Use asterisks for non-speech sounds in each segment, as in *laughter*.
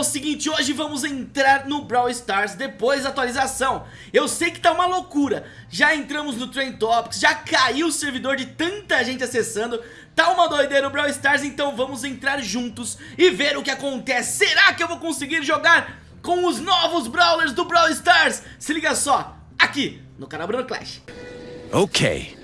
o seguinte, hoje vamos entrar no Brawl Stars depois da atualização. Eu sei que tá uma loucura, já entramos no Trend Topics, já caiu o servidor de tanta gente acessando. Tá uma doideira o Brawl Stars, então vamos entrar juntos e ver o que acontece. Será que eu vou conseguir jogar com os novos Brawlers do Brawl Stars? Se liga só, aqui no canal Bruno Clash. Ok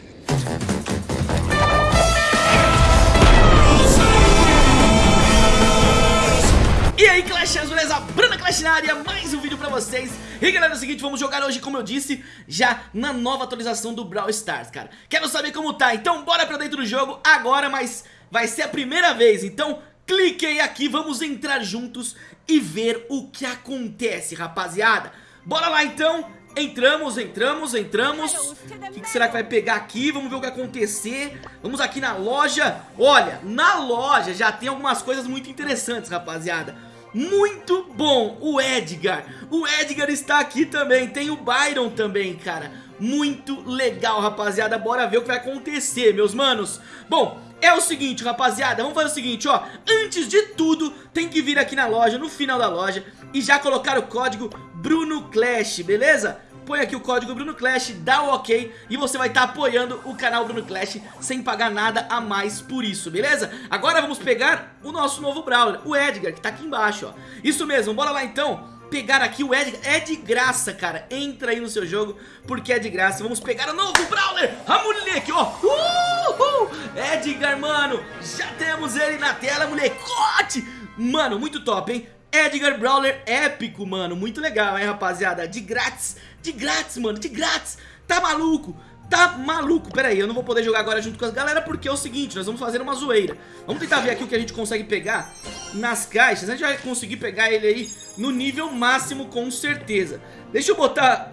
E aí Clashers, beleza? Bruna Clash na área, mais um vídeo pra vocês. E galera, é o seguinte, vamos jogar hoje, como eu disse, já na nova atualização do Brawl Stars, cara. Quero saber como tá, então bora pra dentro do jogo agora, mas vai ser a primeira vez. Então clique aí aqui, vamos entrar juntos e ver o que acontece, rapaziada. Bora lá então, Entramos, entramos, entramos. O que, que, será que vai pegar aqui? Vamos ver o que vai acontecer. Vamos aqui na loja. Olha, na loja já tem algumas coisas muito interessantes, rapaziada. Muito bom, o Edgar. O Edgar está aqui também. Tem o Byron também, cara. Muito legal, rapaziada. Bora ver o que vai acontecer, meus manos. Bom, é o seguinte, rapaziada, vamos fazer o seguinte, ó. Antes de tudo, tem que vir aqui na loja, no final da loja E já colocar o código Bruno Clash, beleza? Põe aqui o código Bruno Clash, dá o ok e você vai estar tá apoiando o canal Bruno Clash sem pagar nada a mais por isso, beleza? Agora vamos pegar o nosso novo Brawler, o Edgar, que tá aqui embaixo, ó. Isso mesmo, bora lá então pegar aqui o Edgar, é de graça, cara, entra aí no seu jogo, porque é de graça, vamos pegar o novo Brawler, a moleque, ó, uhul, Edgar, mano, já temos ele na tela, molecote, mano, muito top, hein, Edgar Brawler épico, mano, muito legal, hein, rapaziada, de grátis, de grátis, mano, de grátis, tá maluco, tá maluco, pera aí, eu não vou poder jogar agora junto com as galera porque é o seguinte, nós vamos fazer uma zoeira, vamos tentar ver aqui o que a gente consegue pegar nas caixas, a gente vai conseguir pegar ele aí no nível máximo com certeza, deixa eu botar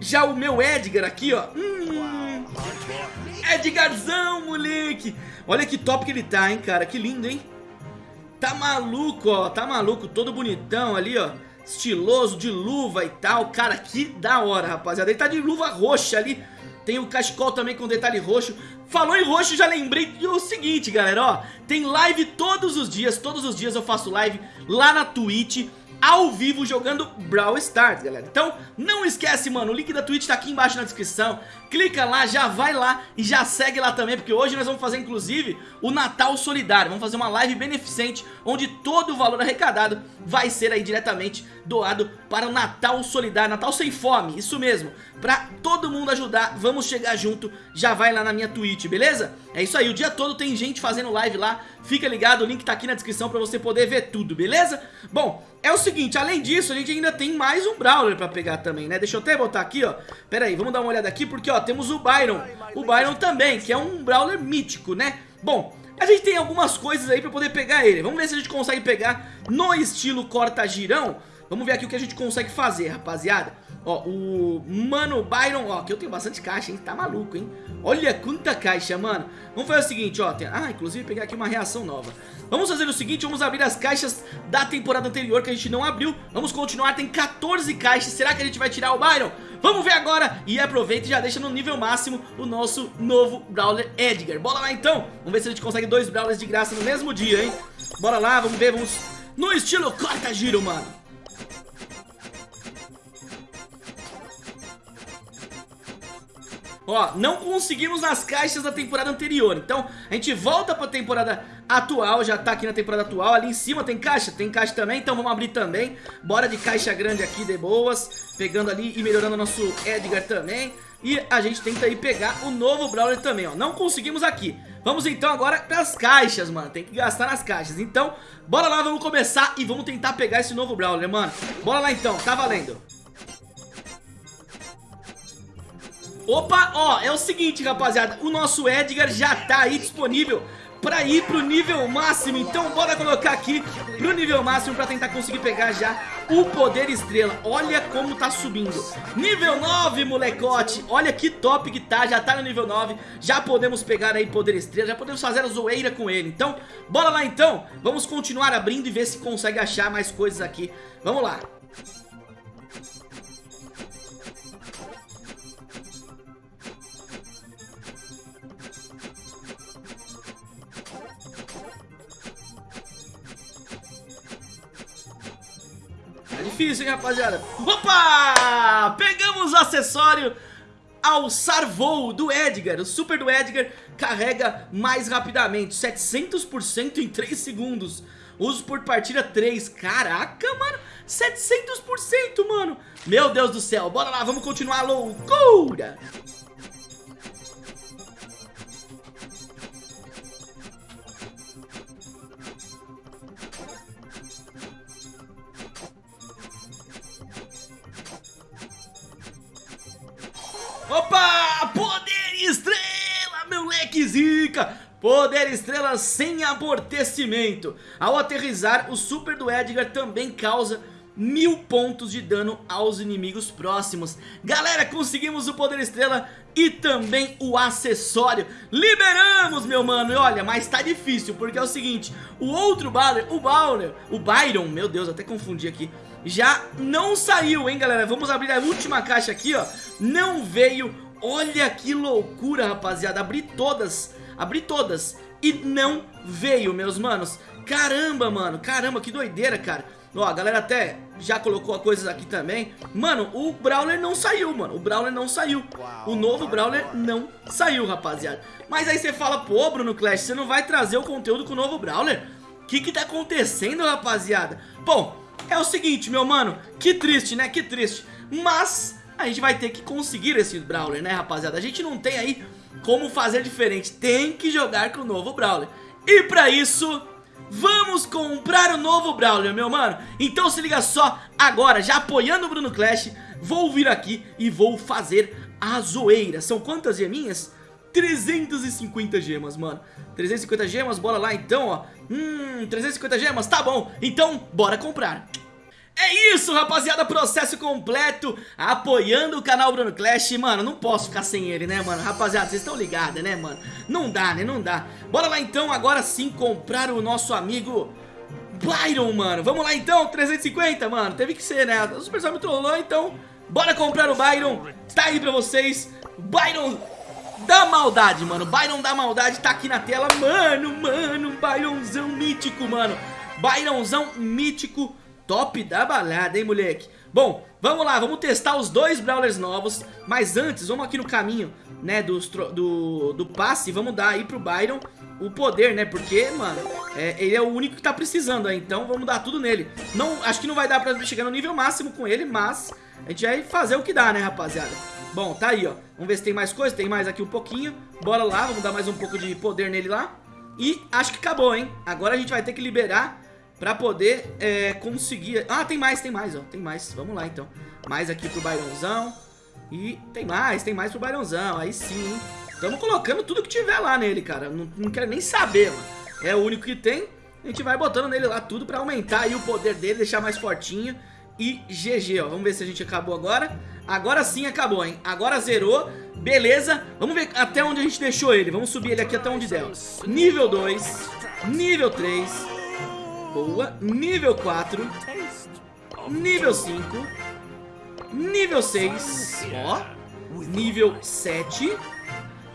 já o meu Edgar aqui, ó, hum, Edgarzão, moleque, olha que top que ele tá, hein, cara, que lindo, hein, Tá maluco, ó, tá maluco, todo bonitão ali, ó Estiloso, de luva e tal. Cara, que da hora, rapaziada. Ele tá de luva roxa ali. Tem o cachecol também com detalhe roxo. Falou em roxo, já lembrei. Do seguinte, galera, ó. Tem live todos os dias Todos os dias eu faço live lá na Twitch ao vivo jogando Brawl Stars, galera. Então, não esquece, mano, o link da Twitch tá aqui embaixo na descrição. Clica lá, já vai lá e já segue lá também, porque hoje nós vamos fazer, inclusive, o Natal Solidário. Vamos fazer uma live beneficente, onde todo o valor arrecadado vai ser aí diretamente doado para o Natal Solidário, Natal Sem Fome, isso mesmo. Pra todo mundo ajudar, vamos chegar junto, já vai lá na minha Twitch, beleza? É isso aí, o dia todo tem gente fazendo live lá, fica ligado, o link tá aqui na descrição pra você poder ver tudo, beleza? Bom, é o seguinte, além disso, a gente ainda tem mais um Brawler pra pegar também, né? Deixa eu até botar aqui, ó. Pera aí, vamos dar uma olhada aqui, porque, ó, temos o Byron. O Byron também, que é um Brawler mítico, né? Bom, a gente tem algumas coisas aí pra poder pegar ele. Vamos ver se a gente consegue pegar no estilo corta-girão. Vamos ver aqui o que a gente consegue fazer, rapaziada. Ó, o Mano Byron, ó, aqui eu tenho bastante caixa, hein, tá maluco, hein? Olha quanta caixa, mano. Vamos fazer o seguinte, ó, tem... ah, inclusive pegar aqui uma reação nova. Vamos fazer o seguinte, vamos abrir as caixas da temporada anterior que a gente não abriu. Vamos continuar, tem 14 caixas, será que a gente vai tirar o Byron? Vamos ver agora. E aproveita e já deixa no nível máximo o nosso novo Brawler Edgar. Bora lá então, vamos ver se a gente consegue dois Brawlers de graça no mesmo dia, hein? Bora lá, vamos ver, vamos no estilo corta-giro, mano Ó, não conseguimos nas caixas da temporada anterior. Então a gente volta pra temporada atual Já tá aqui na temporada atual. Ali em cima tem caixa? Tem caixa também Então vamos abrir também. Bora de caixa grande aqui de boas. Pegando ali e melhorando o nosso Edgar também. E a gente tenta aí pegar o novo Brawler também, ó. Não conseguimos aqui. Vamos então agora pras caixas, mano. Tem que gastar nas caixas. Então, bora lá, vamos começar E vamos tentar pegar esse novo Brawler, mano. Bora lá então, tá valendo Opa, ó, é o seguinte, rapaziada O nosso Edgar já tá aí disponível pra ir pro nível máximo. Então bora colocar aqui pro nível máximo pra tentar conseguir pegar já o poder estrela. Olha como tá subindo. Nível 9, molecote. Olha que top que tá, já tá no nível 9 Já podemos pegar aí poder estrela Já podemos fazer a zoeira com ele. Então, bora lá então. Vamos continuar abrindo e ver se consegue achar mais coisas aqui. Vamos lá difícil, hein, rapaziada? Opa! Pegamos o acessório alçar voo do Edgar. O super do Edgar carrega mais rapidamente, 700% em 3 segundos. Uso por partida 3. Caraca, mano. 700%, mano. Meu Deus do céu. Bora lá, vamos continuar loucura. Opa! Poder estrela, meu leque zica! Poder estrela sem amortecimento. Ao aterrizar, o super do Edgar também causa mil pontos de dano aos inimigos próximos. Galera, conseguimos o poder estrela e também o acessório. Liberamos, meu mano. E olha, mas tá difícil, porque é o seguinte, o outro Bowler, o Bowler, o Byron, meu Deus, até confundi aqui, já não saiu, hein, galera. Vamos abrir a última caixa aqui, ó. Não veio. Olha que loucura, rapaziada. Abri todas, abri todas e não veio, meus manos. Caramba, mano, caramba, que doideira, cara. Ó, a galera até já colocou coisas aqui também Mano, o Brawler não saiu, mano O Brawler não saiu O novo Brawler não saiu, rapaziada Mas aí você fala, pô, Bruno Clash Você não vai trazer o conteúdo com o novo Brawler? O que que tá acontecendo, rapaziada? Bom, é o seguinte, meu mano Que triste, né? Que triste Mas a gente vai ter que conseguir esse Brawler, né, rapaziada? A gente não tem aí como fazer diferente. Tem que jogar com o novo Brawler. E pra isso Vamos comprar o novo Brawler, meu mano. Então se liga só, agora, já apoiando o Bruno Clash Vou vir aqui e vou fazer a zoeira. São quantas geminhas? 350 gemas, mano. 350 gemas, bora lá então, ó. Hum, 350 gemas, tá bom. Então, bora comprar é isso, rapaziada, processo completo Apoiando o canal Bruno Clash. Mano, não posso ficar sem ele, né, mano? Rapaziada, vocês estão ligados, né, mano? Não dá, né, não dá. Bora lá, então, agora sim, comprar o nosso amigo Byron, mano. Vamos lá, então, 350, mano. Teve que ser, né, o Supercell me trollou, então Bora comprar o Byron. Tá aí pra vocês. Byron da maldade, mano. Byron da maldade tá aqui na tela. Mano, mano, Byronzão mítico, mano. Byronzão mítico top da balada, hein, moleque? Bom, vamos lá, vamos testar os dois Brawlers novos Mas antes, vamos aqui no caminho, né, do, do, do passe Vamos dar aí pro Byron o poder, né, porque, mano, é, ele é o único que tá precisando aí Então vamos dar tudo nele. Não, Acho que não vai dar pra chegar no nível máximo com ele, mas a gente vai fazer o que dá, né, rapaziada? Bom, tá aí, ó. Vamos ver se tem mais coisa, tem mais aqui um pouquinho. Bora lá, vamos dar mais um pouco de poder nele lá. E acho que acabou, hein? Agora a gente vai ter que liberar Pra poder é, conseguir... Ah, tem mais, tem mais, ó. Tem mais. Vamos lá, então. Mais aqui pro Bairãozão. E tem mais, tem mais pro Bairãozão. Aí sim, hein? Estamos colocando tudo que tiver lá nele, cara. Não, não quero nem saber, mano. É o único que tem. A gente vai botando nele lá tudo pra aumentar aí o poder dele, deixar mais fortinho. E GG, ó. Vamos ver se a gente acabou agora. Agora sim acabou, hein? Agora zerou. Beleza. Vamos ver até onde a gente deixou ele. Vamos subir ele aqui até onde der. Nível 2. Nível 3 boa. Nível 4. Nível 5. Nível 6. Ó. Nível 7.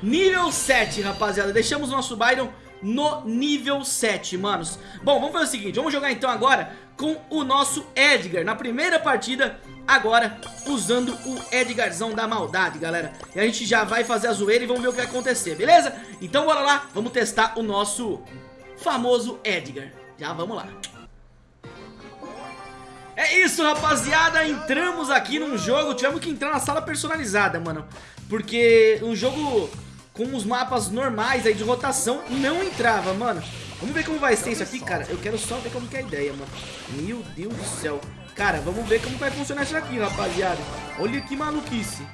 Nível 7, rapaziada. Deixamos o nosso Byron no nível 7, manos. Bom, vamos fazer o seguinte. Vamos jogar então agora com o nosso Edgar. Na primeira partida, agora usando o Edgarzão da maldade, galera. E a gente já vai fazer a zoeira e vamos ver o que vai acontecer, beleza? Então bora lá, vamos testar o nosso famoso Edgar. Já vamos lá. É isso, rapaziada. Entramos aqui num jogo. Tivemos que entrar na sala personalizada, mano. Porque um jogo com os mapas normais aí de rotação não entrava, mano. Vamos ver como vai ser isso aqui, cara. Eu quero só ver como que é a ideia, mano. Meu Deus do céu. Cara, vamos ver como vai funcionar isso aqui, rapaziada. Olha que maluquice.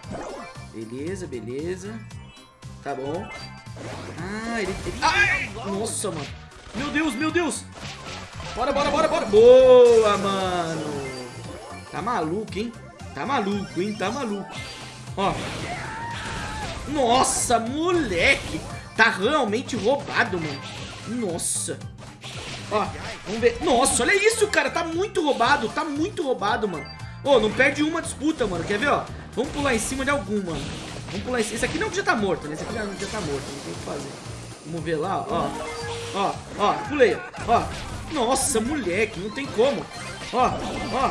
Beleza, beleza. Tá bom. Ah, ele... ele... Ai! Nossa, mano. Meu Deus, meu Deus. Bora, bora, bora, bora. Boa, mano. Tá maluco, hein? Tá maluco, hein? Tá maluco. Ó. Nossa, moleque. Tá realmente roubado, mano. Nossa. Ó, vamos ver. Nossa, olha isso, cara. Tá muito roubado. Tá muito roubado, mano. Ô, não perde uma disputa, mano. Quer ver, ó? Vamos pular em cima de algum, mano. Vamos pular em cima. Esse aqui não já tá morto, né? Esse aqui já, já tá morto. Não tem o que fazer. Vamos ver lá, ó. Ó, ó, pulei, ó. Nossa, moleque, não tem como. Ó, ó.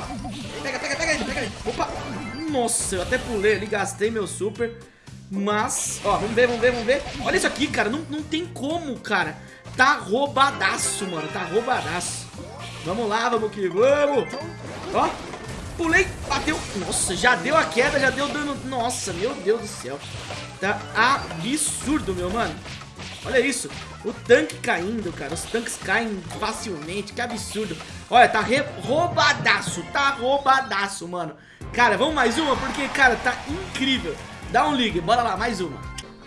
Pega, pega aí. Opa. Nossa, eu até pulei ali, gastei meu super. Mas, ó, vamos ver, vamos ver, vamos ver. Olha isso aqui, cara. Não, não tem como, cara. Tá roubadaço, mano. Tá roubadaço. Vamos lá, vamos que vamos. Ó, pulei, bateu. Nossa, já deu a queda, já deu dano. Nossa, meu Deus do céu. Tá absurdo, meu mano. Olha isso. O tanque caindo, cara. Os tanques caem facilmente. Que absurdo. Olha, tá roubadaço. Tá roubadaço, mano. Cara, vamos mais uma? Porque, cara, tá incrível. Dá um ligue. Bora lá, mais uma.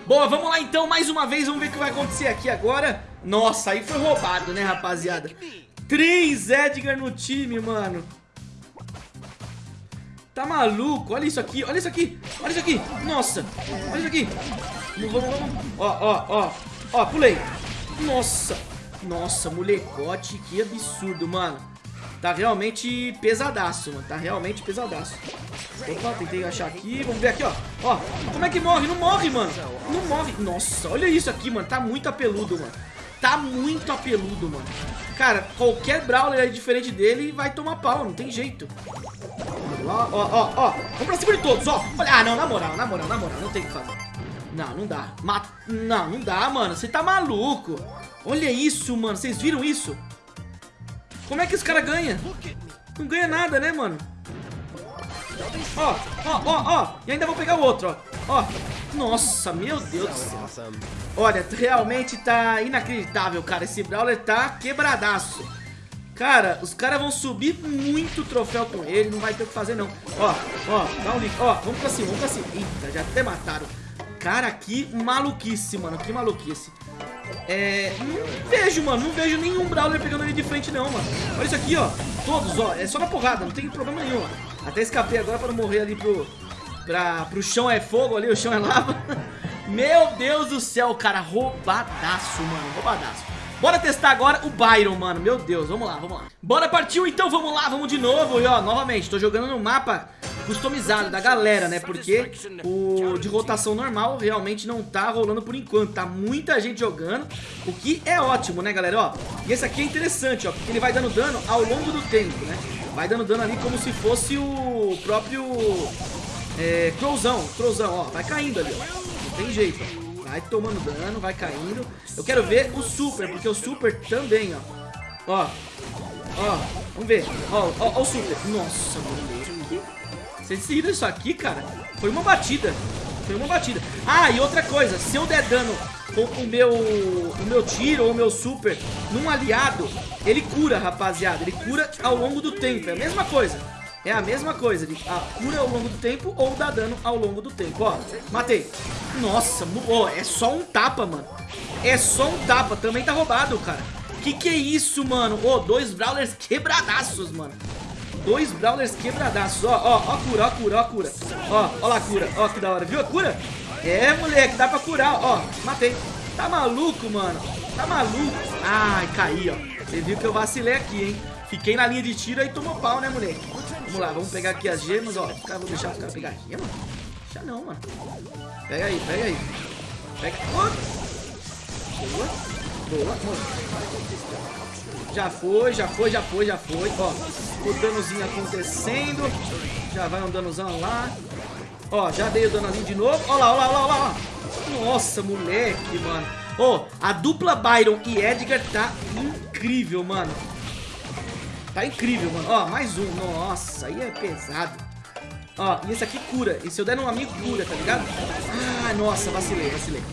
Boa, vamos lá então, mais uma vez. Vamos ver o que vai acontecer aqui agora. Nossa, aí foi roubado, né, rapaziada? Três Edgar no time, mano. Tá maluco? Olha isso aqui, olha isso aqui. Olha isso aqui. Nossa, olha isso aqui. Vamos, vamos. Ó, ó, ó. Ó, pulei. Nossa. Nossa, molecote, que absurdo, mano. Tá realmente pesadaço, mano. Tá realmente pesadaço. Opa, tentei achar aqui. Vamos ver aqui, ó. Ó, como é que morre? Não morre, mano. Não morre. Nossa, olha isso aqui, mano. Tá muito apeludo, mano. Tá muito apeludo, mano. Cara, qualquer Brawler aí diferente dele vai tomar pau. Não tem jeito. Ó, ó, ó, ó. Vamos pra cima de todos, ó. Olha, ah, não, na moral, na moral, na moral. Não tem o que fazer. Não, não dá. Ma não, não dá, mano. Você tá maluco. Olha isso, mano. Vocês viram isso? Como é que esse cara ganha? Não ganha nada, né, mano? Ó, ó, ó, ó. E ainda vou pegar o outro, ó. Ó. Nossa, meu Deus do céu. Olha, realmente tá inacreditável, cara. Esse Brawler tá quebradaço. Cara, os caras vão subir muito troféu com ele. Não vai ter o que fazer, não. Ó, ó, dá um link. Ó, vamos pra cima, vamos pra cima. Eita, já até mataram. Cara, que maluquice, mano. Que maluquice. É... Não vejo, mano. Não vejo nenhum Brawler pegando ele de frente, não, mano. Olha isso aqui, ó. Todos, ó. É só na porrada. Não tem problema nenhum. Até escapei agora pra não morrer ali pro... Pra... Pro chão é fogo ali. O chão é lava. *laughs* Meu Deus do céu, cara. Roubadaço, mano. Roubadaço. Bora testar agora o Byron, mano. Meu Deus, vamos lá, vamos lá. Bora, partiu então, vamos lá, vamos de novo. E ó, novamente, tô jogando no mapa customizado da galera, né? Porque o de rotação normal realmente não tá rolando por enquanto. Tá muita gente jogando, o que é ótimo, né, galera? Ó, e esse aqui é interessante, ó, porque ele vai dando dano ao longo do tempo, né? Vai dando dano ali como se fosse o próprio é, Crowzão, Crowzão, ó. Vai caindo ali, ó. Não tem jeito, ó. Vai tomando dano, vai caindo. Eu quero ver o super, porque o super também, ó. Ó. Ó. Vamos ver. Ó, ó, ó o super. Nossa, moleque. Vocês viram isso aqui, cara? Foi uma batida. Foi uma batida. Ah, e outra coisa. Se eu der dano com o meu, o meu tiro ou o meu super num aliado, ele cura, rapaziada. Ele cura ao longo do tempo. É a mesma coisa. É a mesma coisa, ele ah, cura ao longo do tempo ou dá dano ao longo do tempo. Ó, matei. Nossa, oh, é só um tapa, mano. É só um tapa, também tá roubado, cara. Que que é isso, mano? Ô, oh, dois Brawlers quebradaços, mano. Dois Brawlers quebradaços. Ó, ó, ó cura, ó cura, ó cura. Ó, ó lá cura. Ó, que da hora. Viu a cura? É, moleque, dá pra curar. Ó, matei. Tá maluco, mano? Tá maluco? Ai, caí, ó. Você viu que eu vacilei aqui, hein? Fiquei na linha de tiro e tomou pau, né, moleque? Vamos lá, vamos pegar aqui as gemas, ó. Cara, vou deixar os caras pegar gema? Deixa não, mano. Pega aí, pega aí. Pega. Oh. Boa. Boa, mano. Já foi, já foi, já foi, já foi. Ó, o danozinho acontecendo. Já vai um danozão lá. Ó, já dei o danozinho de novo. Ó lá, ó lá, ó lá, ó lá. Nossa, moleque, mano. Ó, a dupla Byron e Edgar tá incrível, mano. Tá incrível, mano. Ó, mais um. Nossa, aí é pesado. Ó, e esse aqui cura. E se eu der num amigo, cura, tá ligado? Ah, nossa, vacilei, vacilei.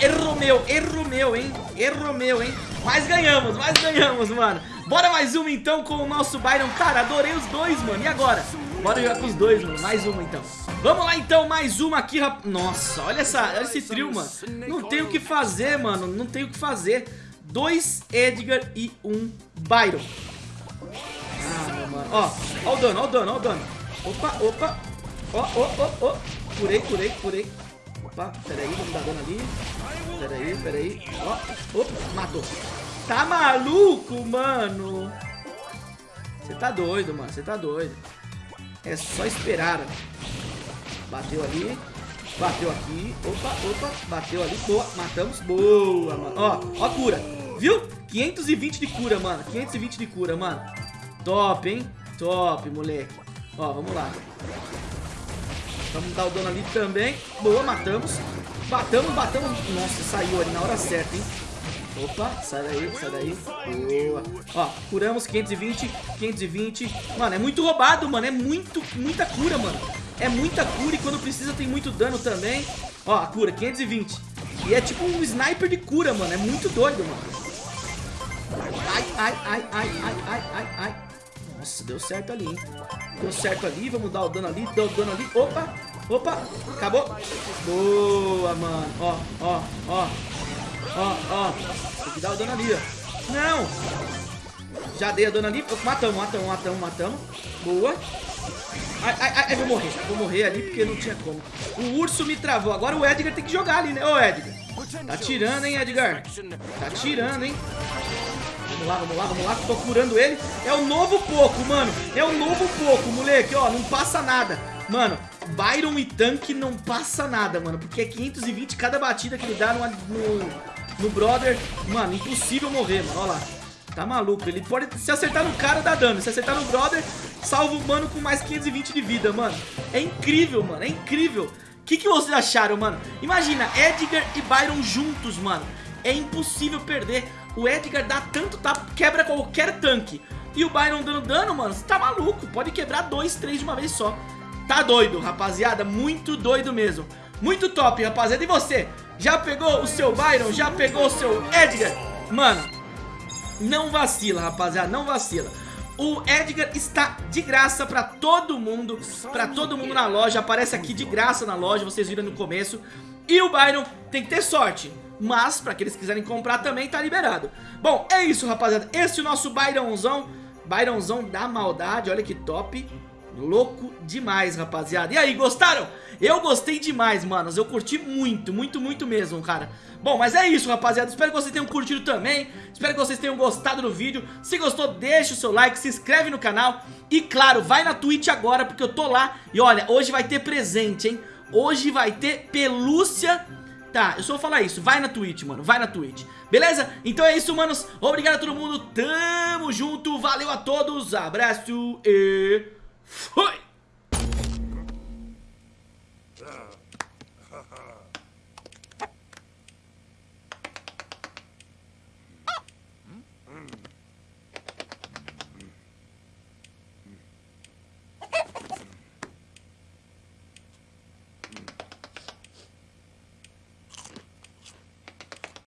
Erro meu, erro meu, hein? Erro meu, hein? Mas ganhamos, mas ganhamos, mano. Bora mais uma, então, com o nosso Byron. Cara, adorei os dois, mano. E agora? Bora jogar com os dois, mano. Mais uma, então. Vamos lá, então. Mais uma aqui, rap... Nossa, olha, essa, olha esse trio, mano. Não tem o que fazer, mano. Não tem o que fazer. Dois Edgar e um Byron. Ah, mano. Ó, ó o dano, ó o dano, ó o dano. Opa, opa. Ó, ó, ó, ó. Curei, curei, curei. Opa, peraí, vamos dar dano ali. Peraí, peraí. Ó, opa, matou. Tá maluco, mano? Você tá doido, mano. Você tá doido. É só esperar. Bateu ali. Bateu aqui. Opa, opa. Bateu ali. Boa. Matamos. Boa, mano. Ó, ó cura. Viu? 520 de cura, mano. 520 de cura, mano. Top, hein? Top, moleque. Ó, vamos lá. Vamos dar o dano ali também. Boa, matamos. Batamos, batamos. Nossa, saiu ali na hora certa, hein? Opa, sai daí, sai daí. Boa. Ó, curamos 520, 520. Mano, é muito roubado, mano. É muito, muita cura, mano. É muita cura e quando precisa tem muito dano também. Ó, a cura, 520. E é tipo um sniper de cura, mano. É muito doido, mano. Ai, ai, ai, ai, ai, ai, ai, ai. Nossa, deu certo ali, hein? Deu certo ali, vamos dar o dano ali, deu o dano ali. Opa, opa, acabou. Boa, mano. Ó, ó, ó. Ó, ó. Tem que dar o dano ali, ó. Não! Já dei a dano ali. Matamos, matamos, matamos, matamos. Boa. Ai, ai, ai, vou morrer. Vou morrer ali porque não tinha como. O urso me travou. Agora o Edgar tem que jogar ali, né? Ô, Edgar. Tá tirando, hein, Edgar? Tá tirando, hein? Vamos lá, vamos lá, vamos lá. Tô curando ele. É o novo pouco, mano. É o novo pouco, moleque. Ó, não passa nada. Mano, Byron e tanque não passa nada, mano. Porque é 520 cada batida que ele dá no, no, no brother. Mano, impossível morrer, mano. Olha lá. Tá maluco. Ele pode se acertar no cara, dá dano. Se acertar no brother, salva o mano com mais 520 de vida, mano. É incrível, mano. É incrível. O que, que vocês acharam, mano? Imagina, Edgar e Byron juntos, mano. É impossível perder. O Edgar dá tanto tapa, quebra qualquer tanque. E o Byron dando dano, mano, você tá maluco. Pode quebrar dois, três de uma vez só. Tá doido, rapaziada. Muito doido mesmo. Muito top, rapaziada. E você? Já pegou o seu Byron? Já pegou o seu Edgar? Mano, não vacila, rapaziada. Não vacila. O Edgar está de graça pra todo mundo, pra todo mundo na loja, aparece aqui de graça na loja, vocês viram no começo. E o Byron tem que ter sorte, mas pra aqueles que quiserem comprar também tá liberado. Bom, é isso rapaziada, esse é o nosso Byronzão, Byronzão da maldade, olha que top. Louco demais, rapaziada. E aí, gostaram? Eu gostei demais, manos. Eu curti muito, muito, muito mesmo, cara. Bom, mas é isso, rapaziada. Espero que vocês tenham curtido também. Espero que vocês tenham gostado do vídeo. Se gostou, deixa o seu like, se inscreve no canal. E, claro, vai na Twitch agora, porque eu tô lá. E olha, hoje vai ter presente, hein? Hoje vai ter pelúcia... Tá, eu só vou falar isso, vai na Twitch, mano, vai na Twitch. Beleza? Então é isso, manos, obrigado a todo mundo. Tamo junto, valeu a todos. Abraço e... Fui!